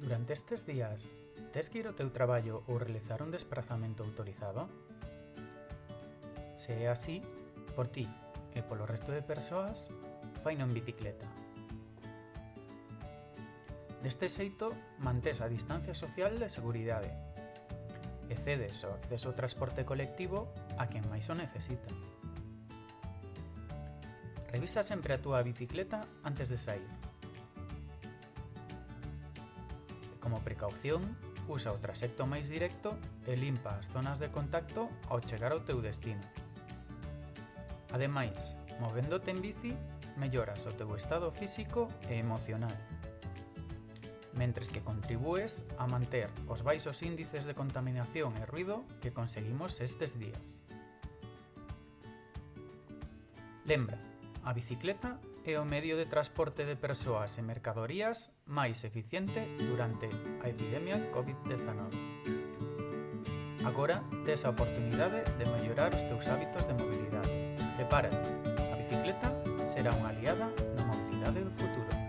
Durante estes días, tes que ir ao teu traballo ou realizar un desplazamento autorizado? Se é así, por ti e polo resto de persoas, faino en bicicleta. Deste xeito, mantés a distancia social de seguridade e cedes o acceso ao transporte colectivo a quen máis o necesita. Revisa sempre a túa bicicleta antes de sair. Como precaución, usa o traxecto máis directo e limpa as zonas de contacto ao chegar ao teu destino. Ademais, movéndote en bici, melloras o teu estado físico e emocional, mentres que contribúes a manter os baixos índices de contaminación e ruido que conseguimos estes días. Lembra, a bicicleta é o medio de transporte de persoas e mercadorías máis eficiente durante a epidemia COVID-19. Agora tes a oportunidade de mellorar os teus hábitos de mobilidade. Prepárate, a bicicleta será unha aliada na mobilidade do futuro.